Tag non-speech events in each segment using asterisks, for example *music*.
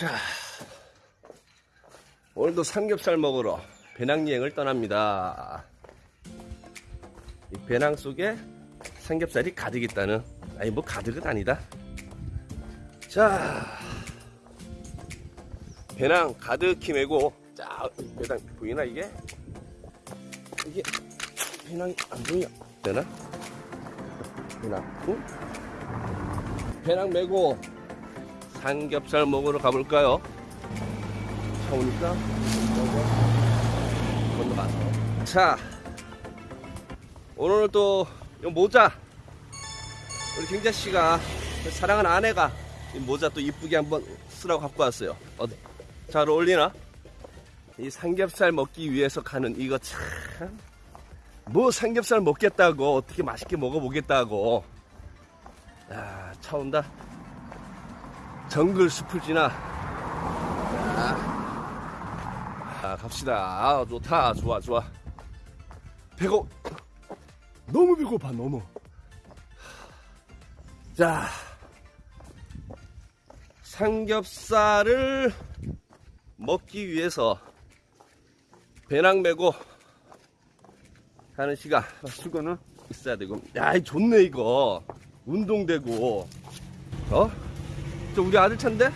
자, 오늘도 삼겹살 먹으러 배낭여행을 떠납니다. 이 배낭 속에 삼겹살이 가득 있다는, 아니 뭐 가득은 아니다. 자, 배낭 가득히 메고, 자, 배낭 보이나 이게? 이게 배낭이 안 보이냐? 되나? 배낭, 응? 배낭 메고 삼겹살 먹으러 가볼까요? 차 오니까 건너가서. 자 오늘 또이 모자. 우리 경자 씨가 사랑하는 아내가 이 모자 또 이쁘게 한번 쓰라고 갖고 왔어요. 어디 잘 어울리나? 이 삼겹살 먹기 위해서 가는 이거 참. 뭐 삼겹살 먹겠다고 어떻게 맛있게 먹어보겠다고. 야, 차 온다 정글 숲을 지나. 아, 갑시다. 아, 좋다. 좋아 좋아. 배고. 너무 배고파 너무. 자. 삼겹살을 먹기 위해서 배낭 메고 가는 시간. 수건은? 있어야 되고. 야이 좋네 이거. 운동되고. 어? 저 우리 아들 차인데?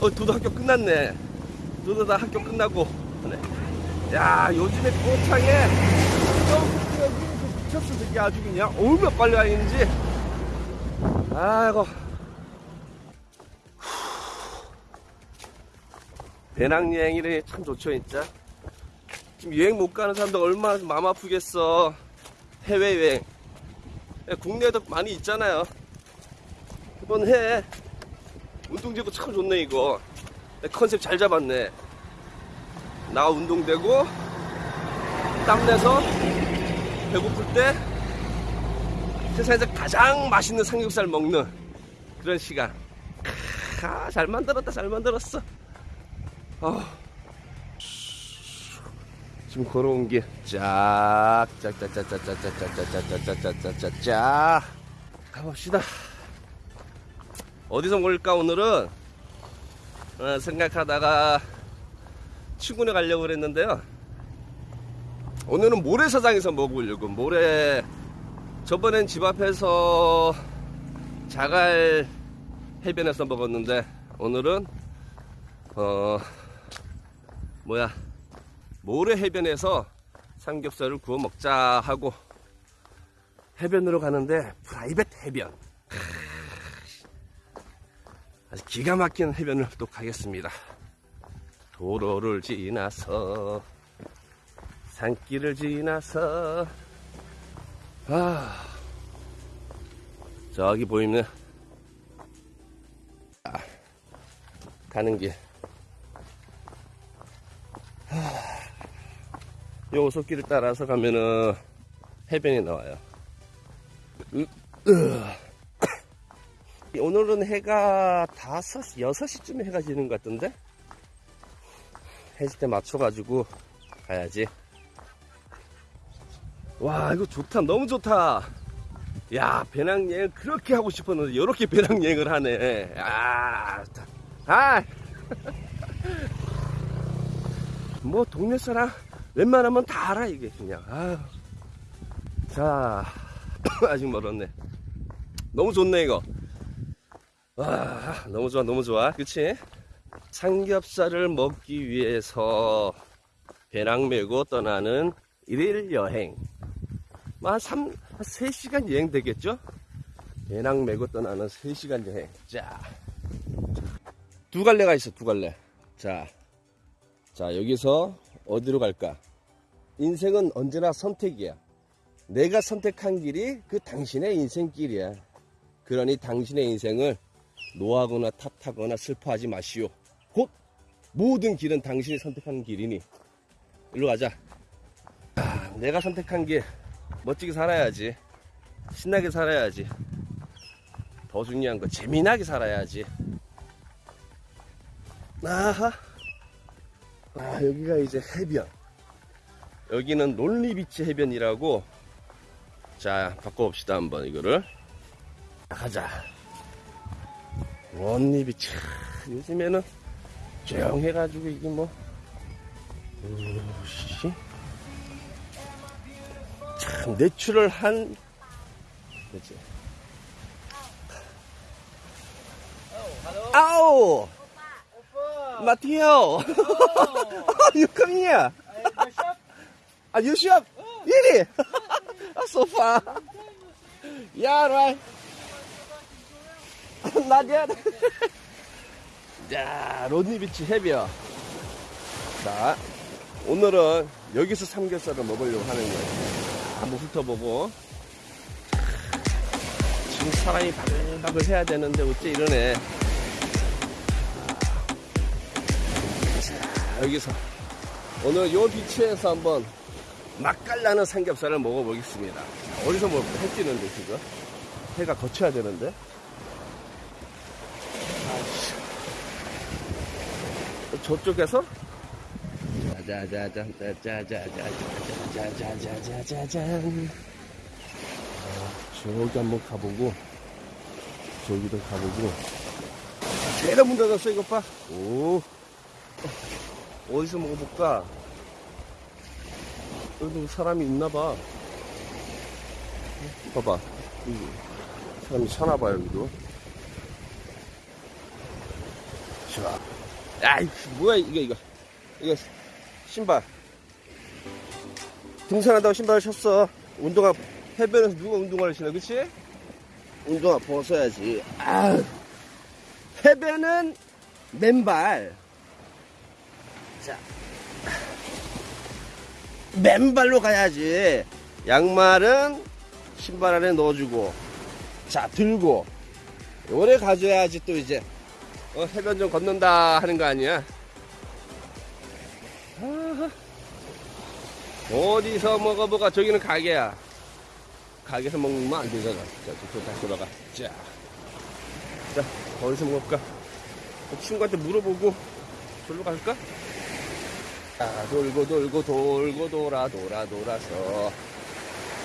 어, 도도 학교 끝났네. 도도 다 학교 끝나고. 네. 야, 요즘에 꽃창에 미쳤어, 저게 아주 그냥. 얼마나 빨리 가는지. 아이고. 배낭여행이래 참 좋죠, 진짜. 지금 여행 못 가는 사람들 얼마나 마음 아프겠어. 해외여행. 국내에도 많이 있잖아요. 한번 해. 운동되고 참 좋네, 이거. 컨셉 잘 잡았네. 나 운동되고, 땀내서, 배고플 때, 세상에서 가장 맛있는 삼겹살 먹는 그런 시간. 아, 잘 만들었다, 잘 만들었어. 아. 지금 걸어온 길, 짝, 짝, 짝, 짝, 짝, 짝, 짝, 짝, 짝, 짝, 짝, 짝, 짝, 짝, 짝. 가봅시다. 어디서 먹을까, 오늘은? 어, 생각하다가 친구네 가려고 그랬는데요. 오늘은 모래사장에서 먹으려고, 모래. 저번엔 집 앞에서 자갈 해변에서 먹었는데, 오늘은, 어, 뭐야. 모래 해변에서 삼겹살을 구워 먹자 하고 해변으로 가는데 프라이빗 해변. 아주 기가 막힌 해변을 또 가겠습니다. 도로를 지나서 산길을 지나서. 아 저기 보이는 아, 가는 길 요 오솔길을 따라서 가면은 해변이 나와요. 오늘은 해가 5시, 6시쯤에 해가 지는 것 같던데? 해질 때 맞춰가지고 가야지. 와, 이거 좋다. 너무 좋다. 야, 배낭여행 그렇게 하고 싶었는데, 이렇게 배낭여행을 하네. 아. 아! *laughs* 뭐, 동네 사람, 웬만하면 다 알아 이게 그냥. 아유. 자 *coughs* 아직 멀었네. 너무 좋네 이거. 와 너무 좋아 너무 좋아. 그치? 삼겹살을 먹기 위해서 배낭 메고 떠나는 일일 여행. 뭐한 3, 한 3시간 여행 되겠죠? 배낭 메고 떠나는 3시간 여행. 자두 갈래가 있어 두 갈래. 자, 자 여기서 어디로 갈까? 인생은 언제나 선택이야. 내가 선택한 길이 그 당신의 인생길이야. 그러니 당신의 인생을 노하거나 탓하거나 슬퍼하지 마시오. 곧 모든 길은 당신이 선택한 길이니. 일로 가자. 아, 내가 선택한 길 멋지게 살아야지. 신나게 살아야지. 더 중요한 건 재미나게 살아야지. 아하. 아, 여기가 이제 해변. 여기는 논리비치 해변이라고. 자 바꿔봅시다 한번 이거를. 가자. 논리비치. 요즘에는 조용해가지고 이게 뭐. 으씨. 참 내추럴한. 그치 아우 마티오 *laughs* you come here Ah, you shop? Really? *laughs* Ah, so far. Yeah, right. *laughs* Not yet. 자, 론니비치 해변. 자, 오늘은 여기서 삼겹살을 먹으려고 하는 거예요. 한번 훑어보고. 지금 사람이 바글바글 해야 되는데 어째 이러네. 여기서 오늘 요 비치에서 한번 맛깔나는 삼겹살을 먹어보겠습니다. 어디서 먹을까? 해 뛰는데 지금 해가 거쳐야 되는데. 아이씨. 저쪽에서 짜자자잔 짜자자자자자자자자자잔 저기 한번 가보고 저기도 가보고 제일 문 닫았어 이것 봐. 오 어디서 먹어볼까? 여기도 사람이 있나봐. 봐봐. 여기 사람이 사나봐, 여기도. 자. 아이, 뭐야, 이거, 이거. 이거, 신발. 등산하다가 신발을 셨어. 운동화, 해변에서 누가 운동화를 신어, 그치? 운동화 벗어야지. 아 해변은 맨발. 자. 맨발로 가야지. 양말은 신발 안에 넣어주고, 자, 들고, 요래 가져야지 또 이제, 어, 해변 좀 걷는다 하는 거 아니야? 어디서 먹어보가 저기는 가게야. 가게에서 먹으면 안 되잖아. 자, 저 다시 돌아가. 자. 자, 어디서 먹을까? 친구한테 물어보고, 저로 갈까? 아, 돌고 돌고 돌고 돌아 돌아 돌아서.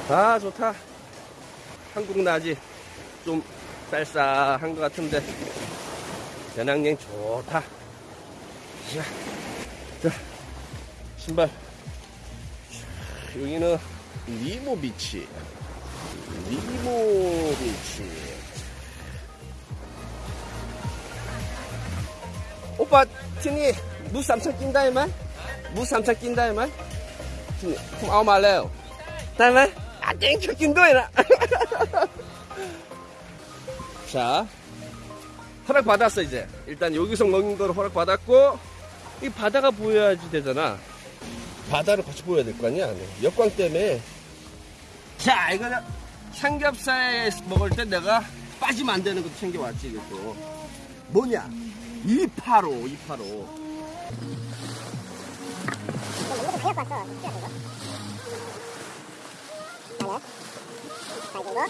아 좋다. 한국 낮이 좀 쌀쌀한 것 같은데. 배낭여행 좋다. 자, 자 신발. 여기는 니모 비치. 니모 비치. 오빠 티니 무 삼천 낀다 이 말? samsa kinda mà không ao mà leo tay mà 아 땡초 낀도이나 *laughs* 자 허락 받았어 이제. 일단 여기서 먹는 거를 허락 받았고 이 바다가 보여야지 되잖아. 바다를 같이 보여야 될 거 아니야? 역광 때문에. 자 이거는 삼겹살 먹을 때 내가 빠지면 안 되는 것도 챙겨왔지 이것도. 뭐냐? 285 285 이거 갖고 왔어. 진짜 그거. 하나.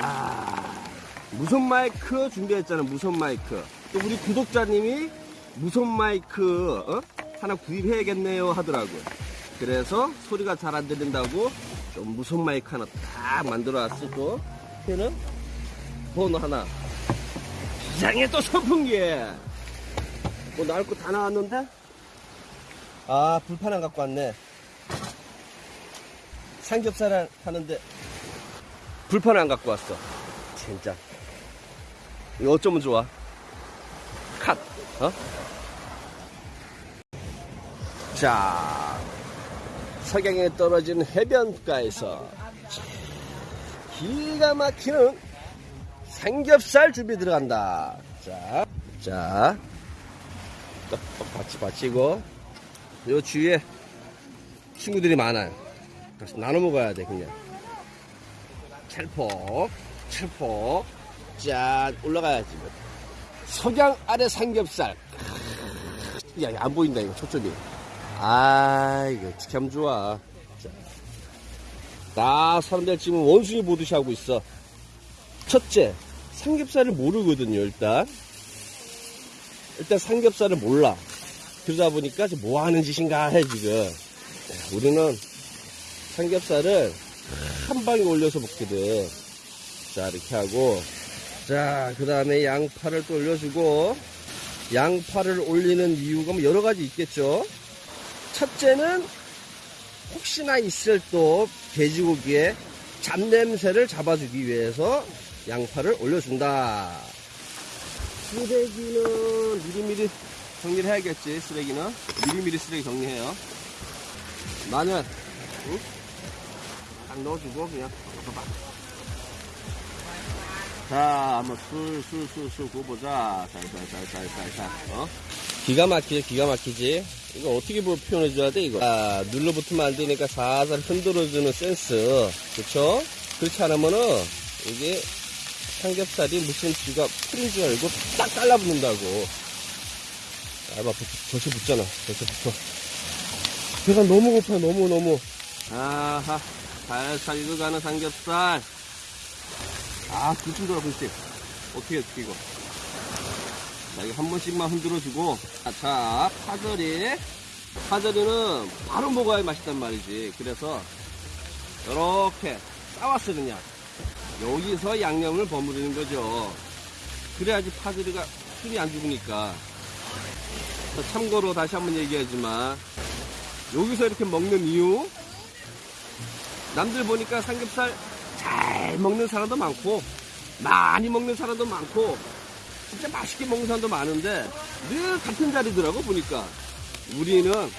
아, 무선 마이크 준비했잖아, 무선 마이크. 또 우리 구독자님이 무선 마이크, 어? 하나 구입해야겠네요 하더라고요. 그래서 소리가 잘 안 들린다고 좀 무선 마이크 하나 딱 만들어 또. 걔는 번호 하나. 비장에 또 선풍기! 뭐 나올 거 다 나왔는데? 아, 불판 안 갖고 왔네. 삼겹살 하는데 불판 안 갖고 왔어. 진짜. 이거 어쩌면 좋아. 컷. 어? 자, 석양에 떨어진 해변가에서 기가 막히는 삼겹살 준비 들어간다. 자, 자, 떡떡 받치 받치고 요 주위에 친구들이 많아요. 그래서 나눠 먹어야 돼 그냥. 찰폭, 찰폭. 짠, 올라가야지. 뭐. 석양 아래 삼겹살. 야, 야, 안 보인다, 이거, 초점이. 아, 이거 어떻게 하면 좋아. 자. 나 사람들 지금 원숭이 보듯이 하고 있어. 첫째, 삼겹살을 모르거든요, 일단. 일단 삼겹살을 몰라. 그러다 보니까 뭐 하는 짓인가 해, 지금. 우리는 삼겹살을 한 방에 올려서 먹거든. 자, 이렇게 하고. 자, 그 다음에 양파를 또 올려주고. 양파를 올리는 이유가 뭐 여러 가지 있겠죠. 첫째는 혹시나 있을 또 돼지고기에 잡냄새를 잡아주기 위해서 양파를 올려준다. 쓰레기는 미리미리 정리를 해야겠지, 쓰레기는. 미리미리 쓰레기 정리해요. 마늘, 응? 딱 넣어주고, 그냥, 봐봐. 자, 한번 술, 술, 술, 술 구워보자. 살살살살살살, 어? 기가 막히지, 기가 막히지. 이거 어떻게 뭐 표현해 줘야 돼, 이거? 아, 눌러붙으면 안 되니까 살살 흔들어주는 센스. 그쵸? 그렇지 않으면은, 이게 삼겹살이 무슨 쥐가 풀인 줄 알고 딱 달라붙는다고. 아, 막 젖이 붙잖아. 젖이 붙어. 배가 너무 고파, 너무, 너무. 아하, 살살 익어가는 삼겹살. 아, 굴좀 돌아, 굴집. 어떻게, 어떻게, 이거. 자, 이거 한 번씩만 흔들어주고. 아, 자, 파절이. 파절이는 바로 먹어야 맛있단 말이지. 그래서, 이렇게 싸왔어, 그냥. 여기서 양념을 버무리는 거죠. 그래야지 파절이가 술이 안 죽으니까. 자, 참고로 다시 한번 얘기하지만, 여기서 이렇게 먹는 이유, 남들 보니까 삼겹살 잘 먹는 사람도 많고 많이 먹는 사람도 많고 진짜 맛있게 먹는 사람도 많은데 늘 같은 자리더라고 보니까. 우리는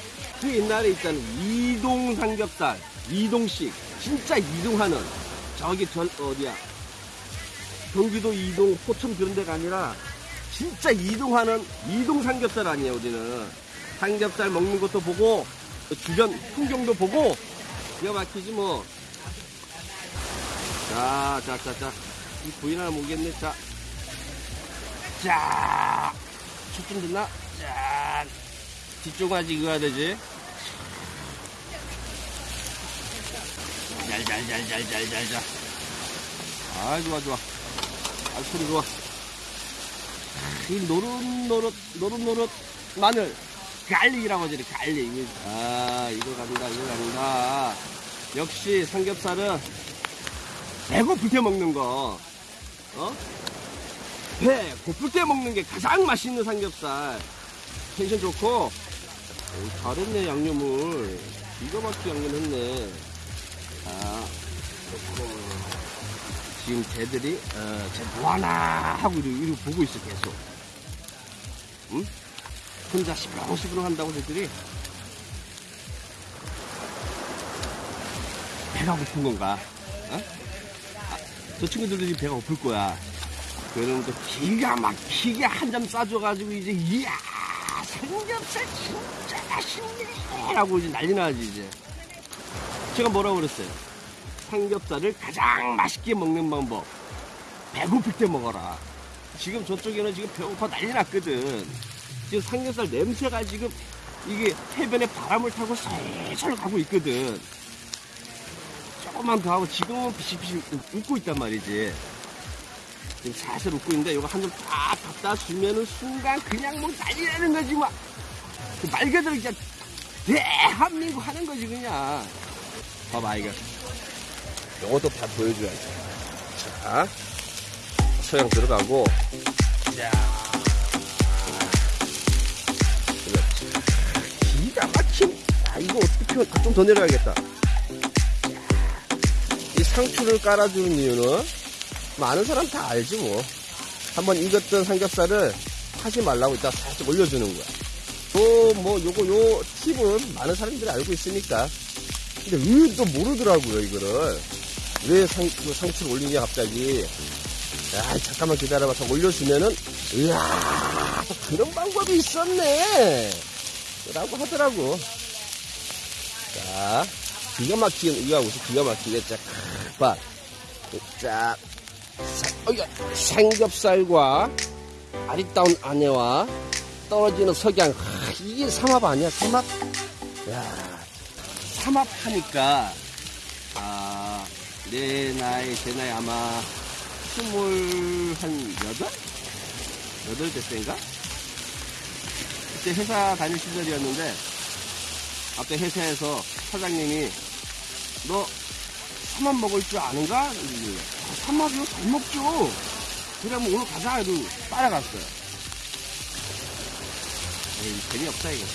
그 옛날에 있잖아 이동 삼겹살 이동식 진짜 이동하는 저기 전 어디야? 경기도 이동 포천 그런 데가 아니라 진짜 이동하는 이동 삼겹살 아니에요 우리는 삼겹살 먹는 것도 보고 주변 풍경도 보고 기가 막히지 뭐 자, 자, 자, 자. 이 부인 하나 모겠네. 자. 자. 초점 됐나? 자. 뒤쪽 아직 익어야 되지. 잘, 잘, 잘, 잘, 잘, 잘, 잘. 아, 좋아, 좋아. 아, 소리 좋아. 이 노릇노릇, 노릇노릇 마늘. garlic이라고 하지, garlic. 아, 이거 간다, 이거 간다. 역시 삼겹살은 배고플 때 먹는 거, 어? 배 고플 때 먹는 게 가장 맛있는 삼겹살. 텐션 좋고, 오, 잘했네, 양념을. 막히게 양념했네. 자, 좋고. 지금 쟤들이, 어, 쟤 뭐하나 하고 이러고 보고 있어, 계속. 응? 혼자 시끄렁시끄렁 한다고 쟤들이. 배가 고픈 건가? 어? 저 친구들도 배가 고플 거야. 그러면 또 기가 막히게 한 잔 싸줘가지고 이제 이야 삼겹살 진짜 맛있네 라고 이제 난리 나지 이제. 제가 뭐라고 그랬어요? 삼겹살을 가장 맛있게 먹는 방법. 배고플 때 먹어라. 지금 저쪽에는 지금 배고파 난리 났거든. 지금 삼겹살 냄새가 지금 이게 해변에 바람을 타고 솔솔 가고 있거든. 조금만 더 하고 지금은 비실비실 웃고 있단 말이지. 지금 살살 웃고 있는데 이거 한 점딱 갖다 주면은 순간 그냥 뭐 난리 나는 거지 막. 그말 그대로 그냥 대한민국 하는 거지 그냥. 봐봐 이거. 이것도 다 보여줘야지. 자, 소양 들어가고. 자, 그렇지. 기가 막힌. 아 이거 어떻게 좀더 내려야겠다. 이 상추를 깔아주는 이유는 많은 사람 다 알지 뭐. 한번 익었던 삼겹살을 하지 말라고 이따 살짝 올려주는 거야. 또뭐 요거 요 팁은 많은 사람들이 알고 있으니까. 근데 왜또 모르더라고요 이거를. 왜 상, 그 상추를 올리냐 갑자기. 야 잠깐만 기다려봐. 서 올려주면은 이야 또 그런 방법이 있었네. 라고 하더라고. 자. 기가 막히게 이거 하고 있어 기가 막히게 자 봐. 자 사- 어이야, 삼겹살과 아리따운 아내와 떨어지는 석양 하, 이게 삼합 아니야 삼합 야 삼합 하니까 아 내 나이 제 나이 아마 스물 한 여덟 여덟 대 때인가 그때 회사 다닐 시절이었는데 아까 회사에서 사장님이 너 삼합 먹을 줄 아는가? 삼합이요? 잘 먹죠. 그러면 오늘 가자 해도 따라갔어요. 에이, 재미없다 이거.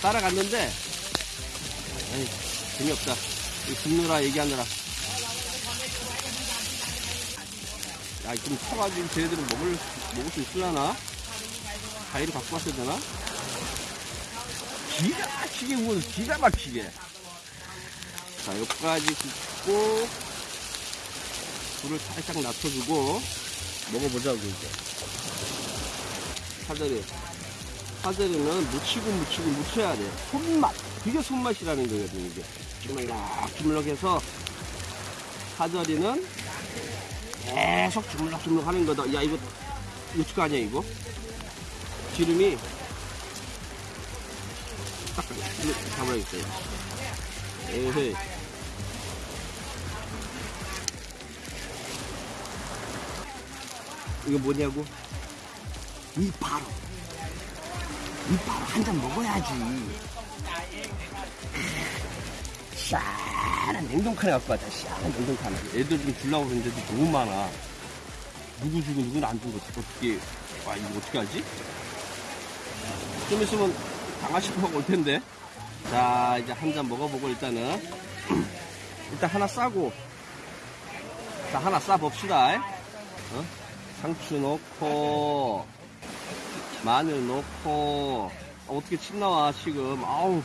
따라갔는데 에이, 재미없다. 이 굽느라 얘기하느라. 야, 좀 쳐가지고 쟤네들은 먹을, 먹을 수 있으려나? 가위를 갖고 왔어야 되나? 기가 막히게 구워서 기가 막히게. 자, 여기까지 굽고, 불을 살짝 낮춰주고, 먹어보자고, 이제. 사다리. 사다리는 묻히고 묻히고 묻혀야 돼. 손맛. 그게 손맛이라는 거거든, 이게. 주물럭, 주물럭 해서, 사다리는 계속 주물럭주물럭 하는 거다. 야, 이거, 어떡 아니야, 이거? 기름이 딱 잡아야겠어요. 에헤이. 이거 뭐냐고? 이 바로. 이 바로 한 잔 먹어야지. 시원한 냉동칸에 갖고 왔다. 시원한 냉동칸에. 애들 좀 주려고 그러는데도 너무 많아. 누구 주고 누구는 안 주고 어떻게, 와, 이거 어떻게 하지? 좀 있으면 강아지가 올 텐데. 자, 이제 한 잔 먹어보고 일단은. *clears throat* 일단 하나 싸고. 자, 하나 싸 봅시다. 어? 상추 넣고, 마늘 넣고, 어, 어떻게 침 나와, 지금. 아우,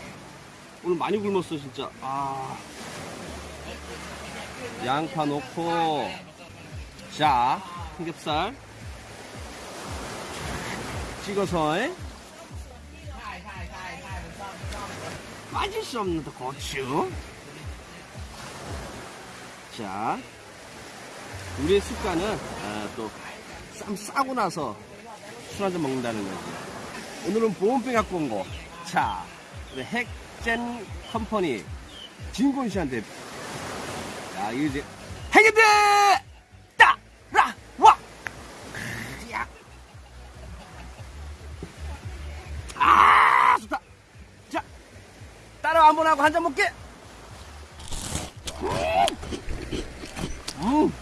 오늘 많이 굶었어, 진짜. 아. 양파 넣고, 자, 삼겹살. 찍어서, 에? 빠질 수 없는 또 고추. 자, 우리의 습관은 아, 또쌈 싸고 나서 술 한잔 먹는다는 거지. 오늘은 보온병 갖고 온 거. 자, 우리 핵젠 컴퍼니 진곤 씨한테. 야, 이거 이제 핵인데 따라 와. 야. 아, 좋다. 자, 따라 한번 하고 한 잔 먹게. 음.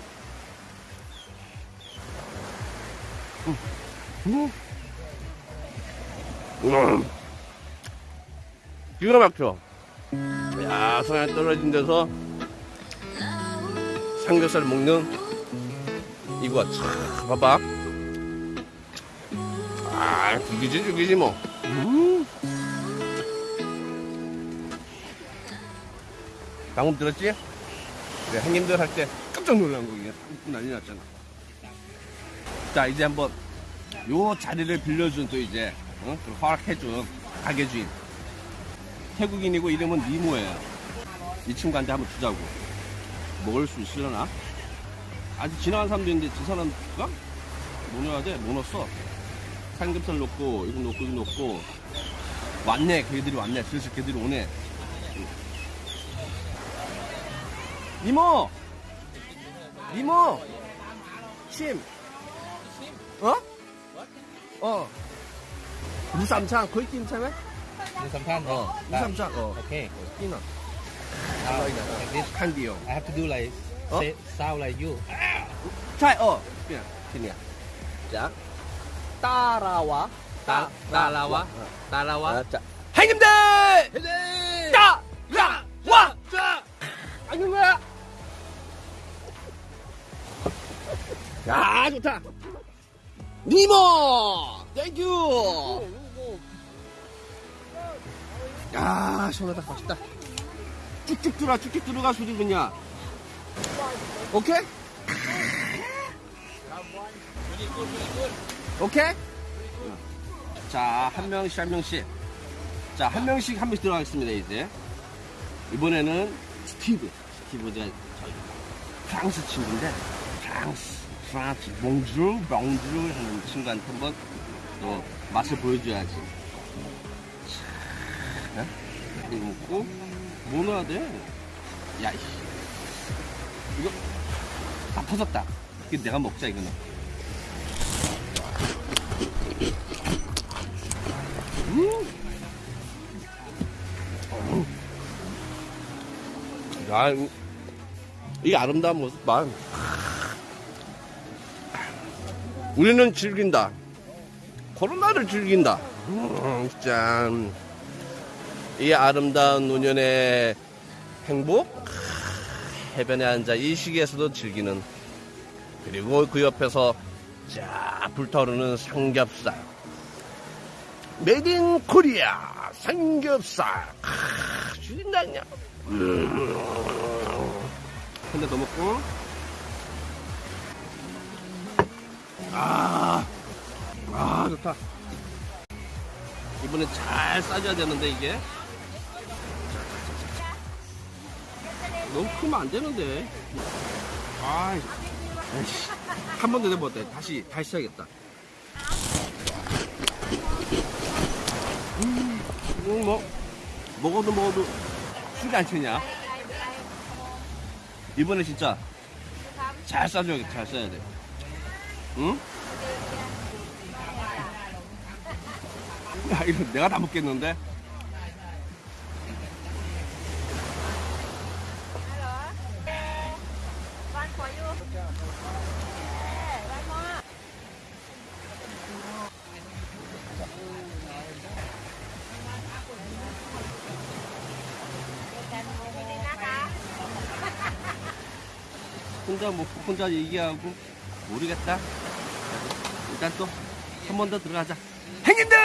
음. 음. 기가 막혀. 야, 성에 떨어진 데서 삼겹살 먹는 이거 참 봐봐. 아, 죽이지 죽이지 뭐. 음. 방금 들었지? 네, 형님들 할 때 깜짝 놀란 거, 이게. 난리 났잖아. 자, 이제 한번, 요 자리를 빌려준 또 이제, 어? 그 허락해준 가게 주인. 태국인이고 이름은 니모예요. 이 친구한테 한번 주자고. 먹을 수 있으려나? 아직 지나간 사람도 있는데, 저 사람가? 뭐 넣어야 돼? 뭐 넣었어? 삼겹살 넣고, 이거 넣고, 이거 넣고. 왔네, 걔들이 왔네. 슬슬 걔들이 오네. 이모! 이모! 침! 어? 어. 무삼창, 거의 김참에? Than 어. 무삼창, 어. Okay. 끼나. Uh, like this, 칸디요. I have to do like Huh? say, sound like you. 자, 어. 끼나. 끼니야. 자. 따라와. 어. Talawa. 아, 자. 행님들! 따! 야! 와! 자! 거야! 야, 좋다! 니모! 땡큐! 야, 시원하다. 맛있다. 쭉쭉 들어가, 쭉쭉 들어가, 수지 그냥. 오케이? 오케이? 자, 한 명씩, 한 명씩. 자, 한 명씩, 한 명씩 들어가겠습니다, 이제. 이번에는 스티브. 스티브, 제 프랑스 친구인데, 프랑스, 프랑스, 몽주르, 몽주르 하는 친구한테 한번 또 맛을 보여줘야지. 자, 이거 먹고, 뭐 넣어야 돼? 야, 이씨. 이거, 다 터졌다. 이거 내가 먹자, 이거는. 음. 야, 이 아름다운 모습만. 우리는 즐긴다. 코로나를 즐긴다. 음, 진짜. 이 아름다운 노년의 행복? 해변에 앉아 이 시기에서도 즐기는. 그리고 그 옆에서 자, 불타오르는 삼겹살. in Korea 삼겹살. 크, 죽인다, 그냥. 근데 더 먹고. 아, 아, 좋다. 이번에 잘 싸줘야 되는데, 이게. 너무 크면 안 되는데. 아이, 에이씨. 한번더 해봤다. 다시, 다시 해야겠다. 음, 이건 뭐, 먹어도 먹어도 술이 안 채냐? 이번에 진짜 잘 싸줘야겠다. 잘 써야 돼. 응? 야, 이거 내가 다 먹겠는데? 혼자 뭐 혼자 얘기하고 모르겠다. 일단 또 한 번 더 들어가자. 행님들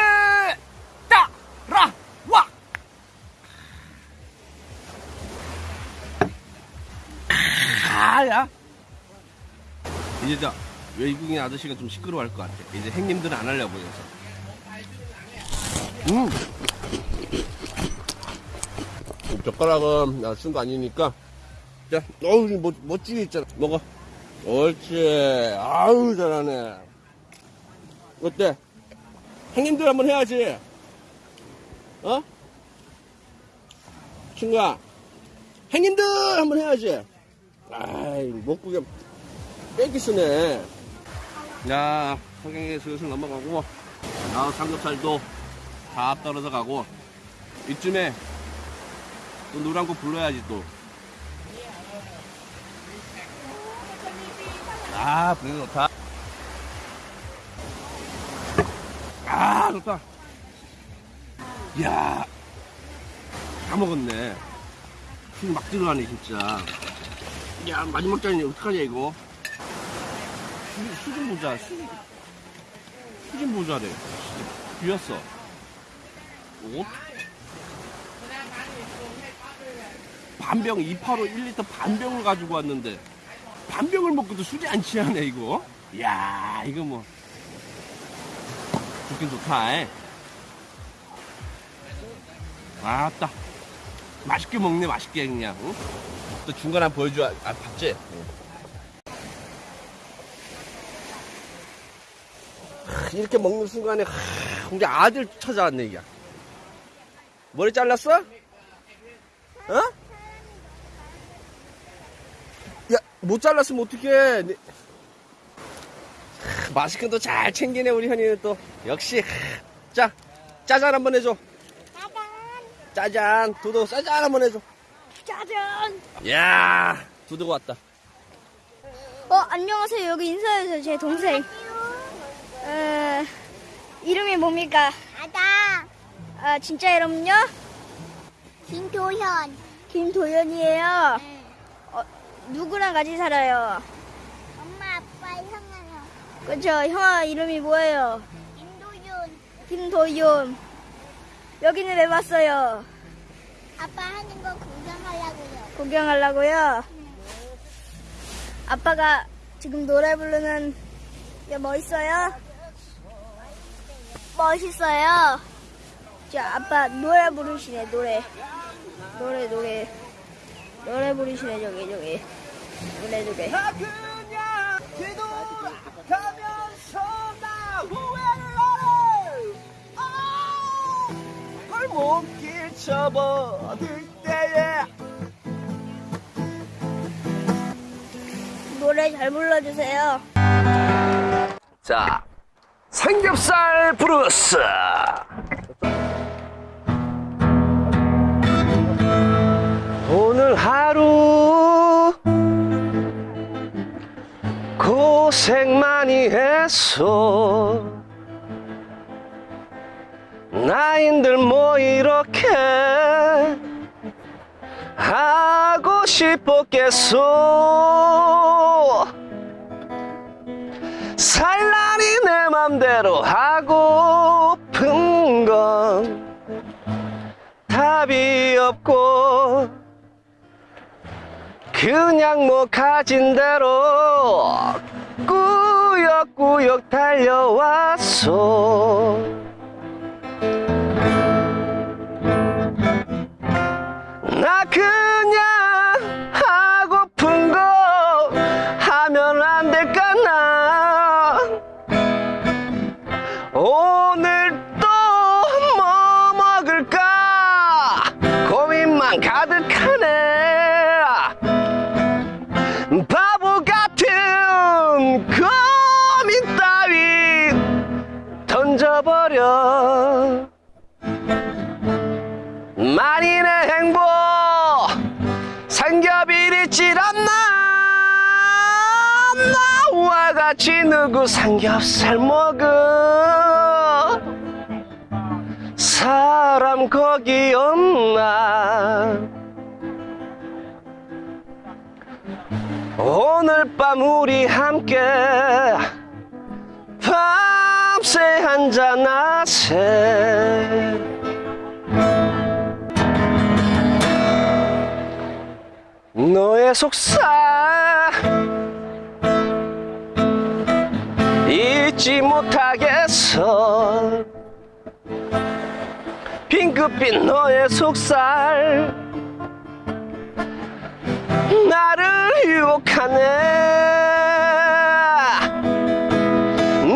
따라 와. 아야. 이제 저 외국인 아저씨가 좀 시끄러워할 것 같아. 이제 행님들은 안 하려고 그래서. 음. 젓가락은 쓴거 아니니까 자, 어우, 멋, 멋지게 있잖아. 먹어. 옳지. 아우, 잘하네. 어때? 행님들 한번 해야지. 어? 친구야. 행님들 한번 해야지. 아이, 목구게 빼기 쓰네. 야, 성경에 슬슬 넘어가고, 아, 삼겹살도 다 떨어져 가고, 이쯤에 또한곡 불러야지 또. 아, 분위기 좋다. 아, 좋다. 이야, 다 먹었네. 힘막 들어가네, 진짜. 야, 마지막 잔이 어떡하냐, 이거. 수, 수준 보자, 수, 수준 보자래. 비었어. 오? 반병 285 1리터 반병을 가지고 왔는데 반병을 먹고도 술이 안 취하네 이거 이야 이거 뭐 좋긴 좋다 에. 아따 맛있게 먹네 맛있게 그냥 응? 또 중간에 한번 보여줘 아 봤지? 하, 이렇게 먹는 순간에 하, 우리 아들 찾아왔네 이게 머리 잘랐어? 어? 야, 못 잘랐으면 어떡해. 네. 하, 마스크도 잘 챙기네, 우리 현이는 또. 역시. 하, 자, 짜잔 한번 해줘. 짜잔. 짜잔. 두두, 짜잔 한번 해줘. 짜잔. 야 두두가 왔다. 어, 안녕하세요. 여기 인사해주세요. 제 동생. 어, 이름이 뭡니까? 아다. 아, 진짜 이름은요? 김도현. 김도연이에요. 응. 어, 누구랑 같이 살아요? 엄마, 아빠, 형아요. 그쵸, 형아 이름이 뭐예요? 김도윤. 김도연. 여기는 왜 왔어요? 아빠 하는 거 구경하려고요. 구경하려고요? 아빠가 지금 노래 부르는 게 멋있어요? 멋있어요? 자, 아빠 노래 부르시네, 노래. 노래, 노래. 노래 부르시네, 저기, 저기. 노래, 노래. 그냥 뒤돌아가면서 나 후회를 하래 아, 골목길 접어들 때에 노래 잘 불러주세요. 자 삼겹살 브루스 고생 많이 했어. 나인들 뭐 이렇게 하고 싶었겠소? 살라니 내 맘대로 하고픈 건 답이 없고 그냥 뭐 가진 대로 꾸역꾸역 달려왔어 나 그냥 하고픈 거 하면 안 될까 나. 오늘 누구 삼겹살 먹어. 사람 거기 없나. 오늘 밤 우리 함께 밤새 한잔 하세. 너의 속살 잊지 못하겠어. 핑크빛 너의 속살. 나를 유혹하네.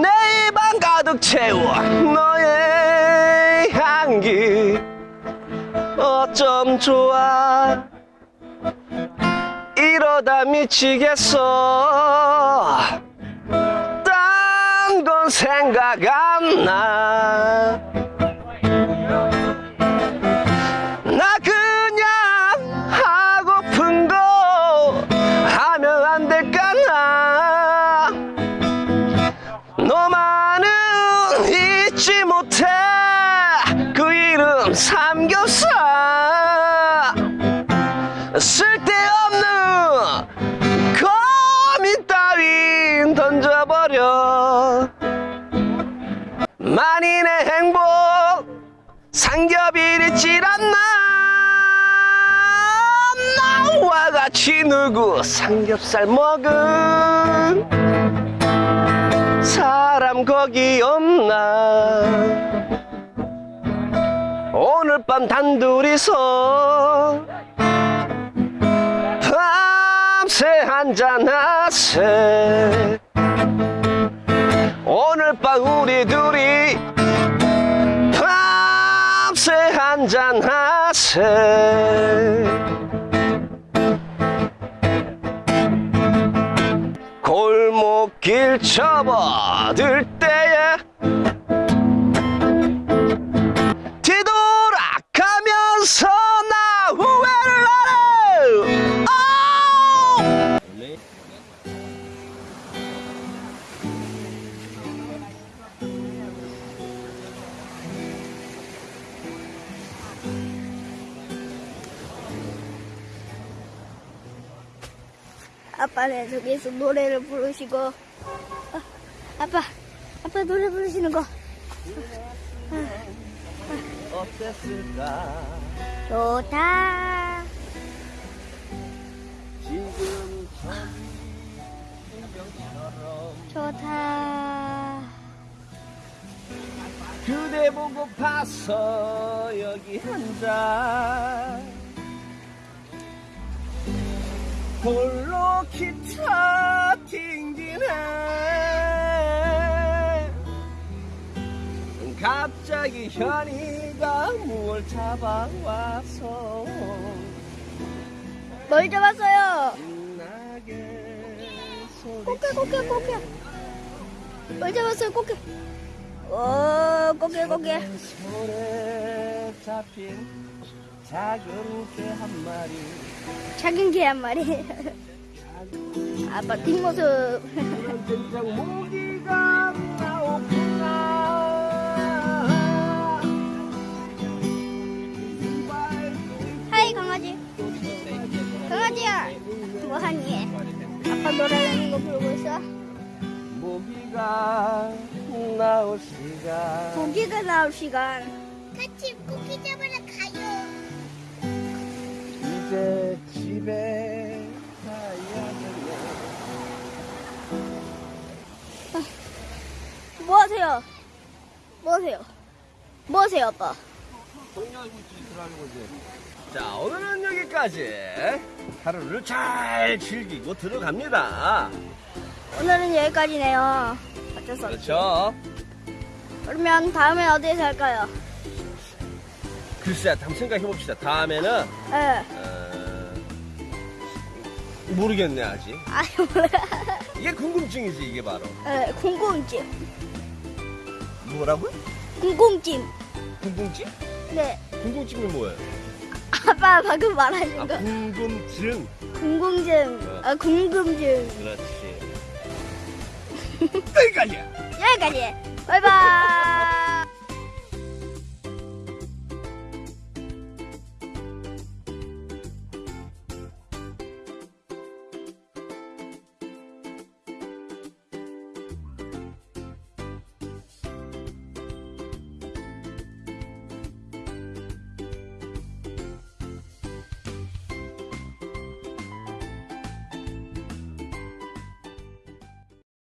내 입안 가득 채워 너의 향기. 어쩜 좋아. 이러다 미치겠어. 딴 건 생각 안 나. 나 그냥 하고픈 거 하면 안 될까 나. 너만은 잊지 못해. 그 이름 삼겹살. 쓸데없는 고민 따윈 던져버려 만인의 행복 삼겹이리질 않나 나와 같이 누구 삼겹살 먹은 사람 거기 없나? 오늘 밤 단둘이서 밤새 한잔 하세 오늘 밤 우리 둘이 밤새 한잔 하세. 골목길 접어들 아빠는 저기서 노래를 부르시고. 어, 아빠 아빠 노래 부르시는 거. 어땠을까? 좋다. 지금 좋다. 그대 보고 봤어 여기 앉아 홀로 기타 튕기네. 갑자기 현이가 뭘 잡아와서 뭘 잡았어요? 꽃게 꽃게 꽃게. 뭘 잡았어요 꽃게. 오 꽃게 꽃게. 손에 잡힌 작은 개 한 마리 작은 개 한 마리. 아빠 뒷모습. 모기가 나오구나 하이 강아지. 강아지야. 뭐하니? 아빠 노래하는 거 부르고 있어? 모기가 나올 시간 고기가 나올 시간. 같이 이제 집에 가야겠네 뭐 하세요? 뭐 하세요? 뭐 하세요, 아빠? 있지 들어가는 거지 자 오늘은 여기까지 하루를 잘 즐기고 들어갑니다 오늘은 여기까지네요. 어쩔 수 없죠. 그렇죠 그러면 다음에 어디에서 할까요? 글쎄 한번 생각해 봅시다 다음에는 예. 어, 모르겠네 아직 아유, 몰라. 이게 궁금증이지 이게 바로 예, 궁금증. 뭐라고요? 궁금증. 궁금증? 네. 궁금증이 뭐예요? 아빠 방금 말하신 아 거. 궁금증 궁금증. 아, 궁금증. 그렇지 *laughs* 여기까지야 여기까지. 바이바이.